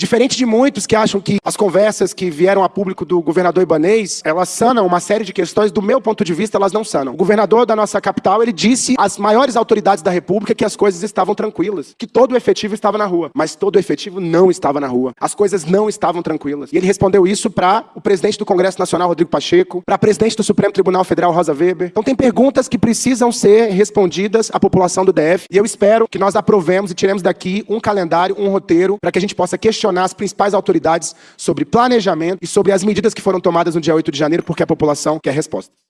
Diferente de muitos que acham que as conversas que vieram a público do governador Ibanês, elas sanam uma série de questões, do meu ponto de vista, elas não sanam. O governador da nossa capital, ele disse às maiores autoridades da República que as coisas estavam tranquilas, que todo o efetivo estava na rua. Mas todo o efetivo não estava na rua. As coisas não estavam tranquilas. E ele respondeu isso para o presidente do Congresso Nacional, Rodrigo Pacheco, para a presidente do Supremo Tribunal Federal, Rosa Weber. Então tem perguntas que precisam ser respondidas à população do DF, e eu espero que nós aprovemos e tiremos daqui um calendário, um roteiro, para que a gente possa questionar as principais autoridades sobre planejamento e sobre as medidas que foram tomadas no dia 8 de janeiro, porque a população quer respostas.